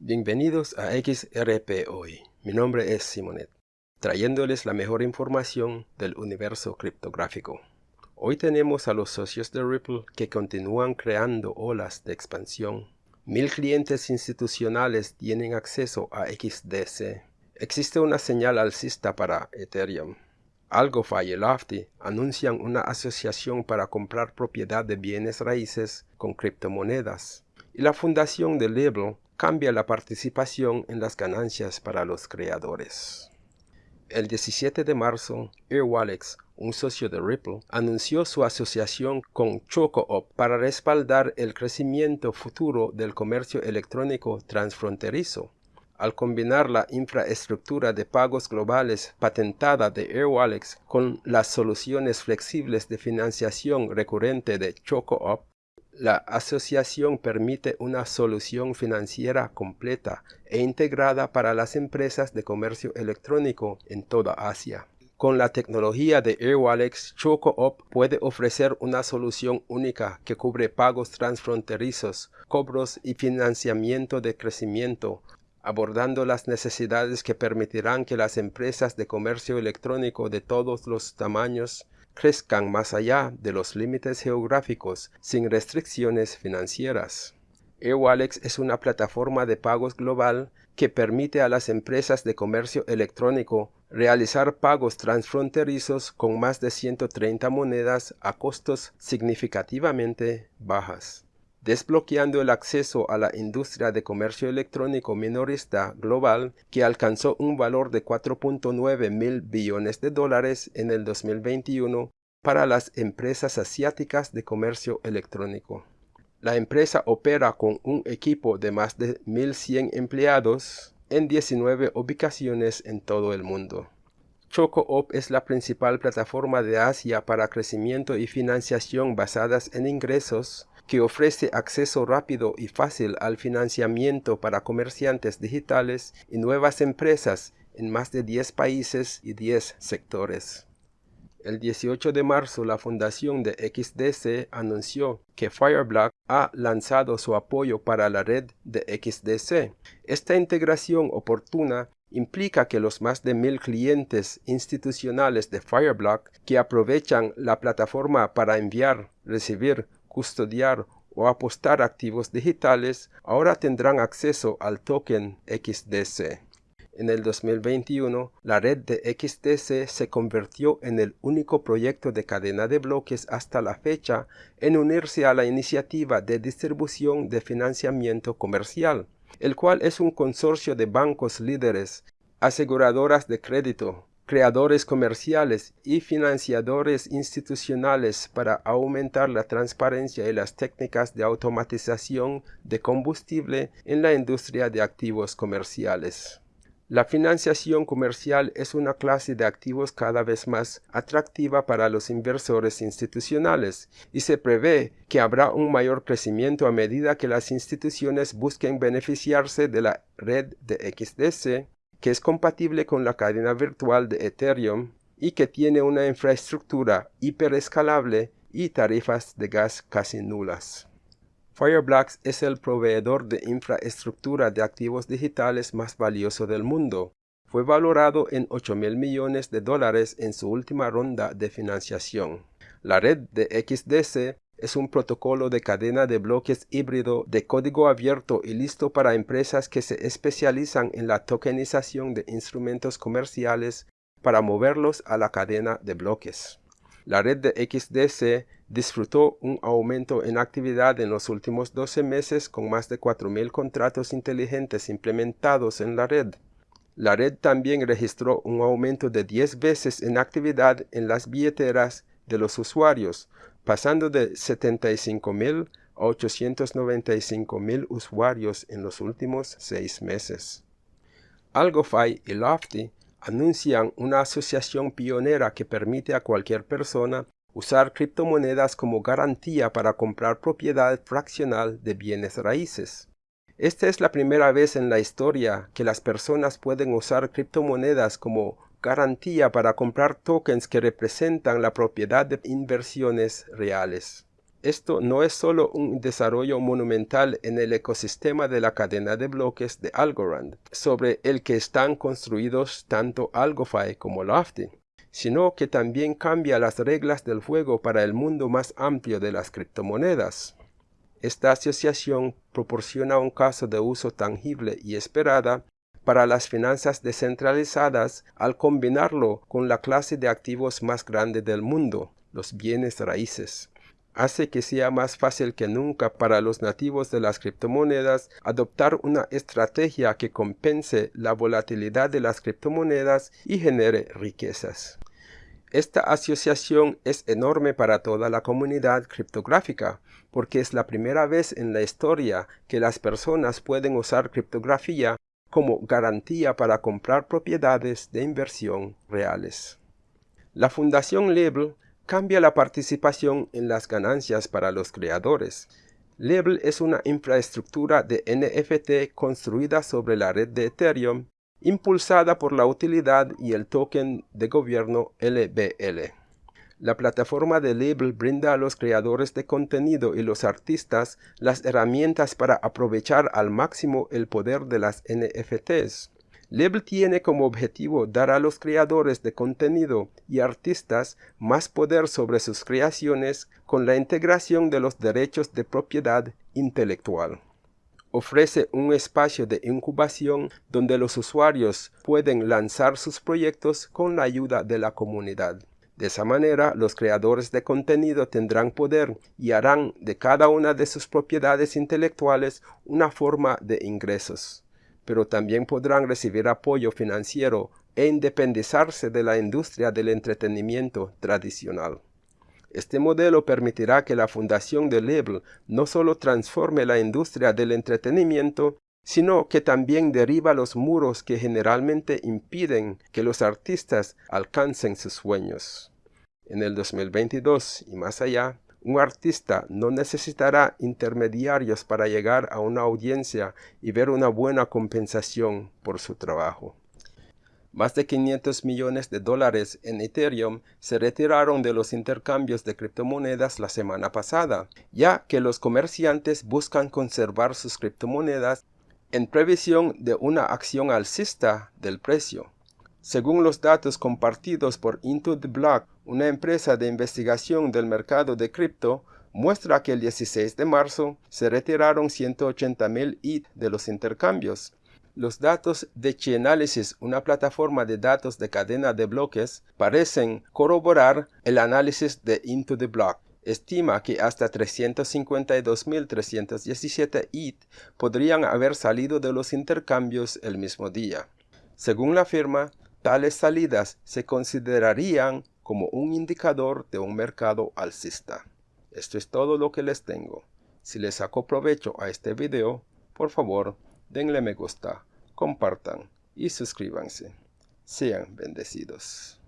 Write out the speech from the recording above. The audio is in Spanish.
Bienvenidos a XRP Hoy. Mi nombre es Simonet, trayéndoles la mejor información del universo criptográfico. Hoy tenemos a los socios de Ripple que continúan creando olas de expansión. Mil clientes institucionales tienen acceso a XDC. Existe una señal alcista para Ethereum. AlgoFi y Lofty anuncian una asociación para comprar propiedad de bienes raíces con criptomonedas. Y la fundación de Libel cambia la participación en las ganancias para los creadores. El 17 de marzo, Airwallex, un socio de Ripple, anunció su asociación con ChocoOp para respaldar el crecimiento futuro del comercio electrónico transfronterizo. Al combinar la infraestructura de pagos globales patentada de Airwallex con las soluciones flexibles de financiación recurrente de ChocoOp, la asociación permite una solución financiera completa e integrada para las empresas de comercio electrónico en toda Asia. Con la tecnología de AirWallex, ChocoOp puede ofrecer una solución única que cubre pagos transfronterizos, cobros y financiamiento de crecimiento, abordando las necesidades que permitirán que las empresas de comercio electrónico de todos los tamaños crezcan más allá de los límites geográficos sin restricciones financieras. AirWallex es una plataforma de pagos global que permite a las empresas de comercio electrónico realizar pagos transfronterizos con más de 130 monedas a costos significativamente bajas desbloqueando el acceso a la industria de comercio electrónico minorista global que alcanzó un valor de 4.9 mil billones de dólares en el 2021 para las empresas asiáticas de comercio electrónico. La empresa opera con un equipo de más de 1.100 empleados en 19 ubicaciones en todo el mundo. ChocoOp es la principal plataforma de Asia para crecimiento y financiación basadas en ingresos que ofrece acceso rápido y fácil al financiamiento para comerciantes digitales y nuevas empresas en más de 10 países y 10 sectores. El 18 de marzo, la fundación de XDC anunció que Fireblock ha lanzado su apoyo para la red de XDC. Esta integración oportuna implica que los más de mil clientes institucionales de Fireblock que aprovechan la plataforma para enviar, recibir, custodiar o apostar activos digitales ahora tendrán acceso al token XDC. En el 2021, la red de XDC se convirtió en el único proyecto de cadena de bloques hasta la fecha en unirse a la iniciativa de distribución de financiamiento comercial, el cual es un consorcio de bancos líderes, aseguradoras de crédito, creadores comerciales y financiadores institucionales para aumentar la transparencia y las técnicas de automatización de combustible en la industria de activos comerciales. La financiación comercial es una clase de activos cada vez más atractiva para los inversores institucionales y se prevé que habrá un mayor crecimiento a medida que las instituciones busquen beneficiarse de la red de XDC que es compatible con la cadena virtual de Ethereum y que tiene una infraestructura hiperescalable y tarifas de gas casi nulas. Fireblocks es el proveedor de infraestructura de activos digitales más valioso del mundo. Fue valorado en 8 mil millones de dólares en su última ronda de financiación. La red de XDC es un protocolo de cadena de bloques híbrido de código abierto y listo para empresas que se especializan en la tokenización de instrumentos comerciales para moverlos a la cadena de bloques. La red de XDC disfrutó un aumento en actividad en los últimos 12 meses con más de 4.000 contratos inteligentes implementados en la red. La red también registró un aumento de 10 veces en actividad en las billeteras de los usuarios, pasando de 75.000 a 895.000 usuarios en los últimos seis meses. AlgoFi y Lofty anuncian una asociación pionera que permite a cualquier persona usar criptomonedas como garantía para comprar propiedad fraccional de bienes raíces. Esta es la primera vez en la historia que las personas pueden usar criptomonedas como garantía para comprar tokens que representan la propiedad de inversiones reales. Esto no es solo un desarrollo monumental en el ecosistema de la cadena de bloques de Algorand, sobre el que están construidos tanto AlgoFi como Lofty, sino que también cambia las reglas del juego para el mundo más amplio de las criptomonedas. Esta asociación proporciona un caso de uso tangible y esperada para las finanzas descentralizadas al combinarlo con la clase de activos más grande del mundo, los bienes raíces hace que sea más fácil que nunca para los nativos de las criptomonedas adoptar una estrategia que compense la volatilidad de las criptomonedas y genere riquezas. Esta asociación es enorme para toda la comunidad criptográfica, porque es la primera vez en la historia que las personas pueden usar criptografía como garantía para comprar propiedades de inversión reales. La Fundación Label cambia la participación en las ganancias para los creadores. Label es una infraestructura de NFT construida sobre la red de Ethereum, impulsada por la utilidad y el token de gobierno LBL. La plataforma de Label brinda a los creadores de contenido y los artistas las herramientas para aprovechar al máximo el poder de las NFTs. Label tiene como objetivo dar a los creadores de contenido y artistas más poder sobre sus creaciones con la integración de los derechos de propiedad intelectual. Ofrece un espacio de incubación donde los usuarios pueden lanzar sus proyectos con la ayuda de la comunidad. De esa manera, los creadores de contenido tendrán poder y harán de cada una de sus propiedades intelectuales una forma de ingresos pero también podrán recibir apoyo financiero e independizarse de la industria del entretenimiento tradicional. Este modelo permitirá que la fundación de Label no solo transforme la industria del entretenimiento, sino que también derriba los muros que generalmente impiden que los artistas alcancen sus sueños. En el 2022 y más allá, un artista no necesitará intermediarios para llegar a una audiencia y ver una buena compensación por su trabajo. Más de 500 millones de dólares en Ethereum se retiraron de los intercambios de criptomonedas la semana pasada, ya que los comerciantes buscan conservar sus criptomonedas en previsión de una acción alcista del precio. Según los datos compartidos por Into the Block, una empresa de investigación del mercado de cripto, muestra que el 16 de marzo se retiraron 180.000 ETH de los intercambios. Los datos de Chainalysis, una plataforma de datos de cadena de bloques, parecen corroborar el análisis de Into the Block. Estima que hasta 352.317 ETH podrían haber salido de los intercambios el mismo día. Según la firma, Tales salidas se considerarían como un indicador de un mercado alcista. Esto es todo lo que les tengo. Si les sacó provecho a este video, por favor, denle me gusta, compartan y suscríbanse. Sean bendecidos.